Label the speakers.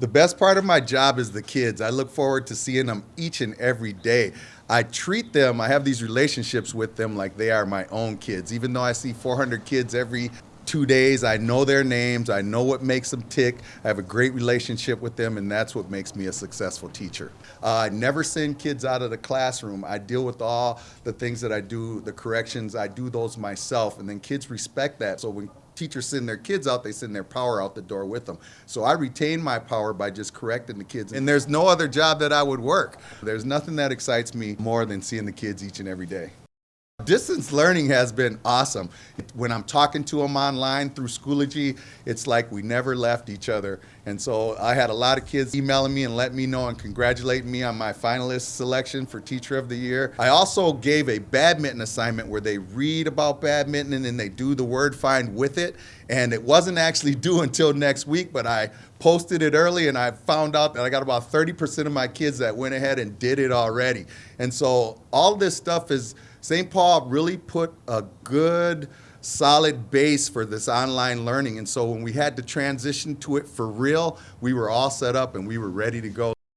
Speaker 1: The best part of my job is the kids. I look forward to seeing them each and every day. I treat them, I have these relationships with them like they are my own kids. Even though I see 400 kids every two days, I know their names, I know what makes them tick. I have a great relationship with them, and that's what makes me a successful teacher. Uh, I never send kids out of the classroom. I deal with all the things that I do, the corrections, I do those myself, and then kids respect that. So when teachers send their kids out, they send their power out the door with them. So I retain my power by just correcting the kids. And there's no other job that I would work. There's nothing that excites me more than seeing the kids each and every day. Distance learning has been awesome. When I'm talking to them online through Schoology, it's like we never left each other. And so I had a lot of kids emailing me and letting me know and congratulating me on my finalist selection for Teacher of the Year. I also gave a badminton assignment where they read about badminton and then they do the word find with it. And it wasn't actually due until next week, but I posted it early and I found out that I got about 30% of my kids that went ahead and did it already. And so all this stuff is St. Paul really put a good, solid base for this online learning. And so when we had to transition to it for real, we were all set up and we were ready to go.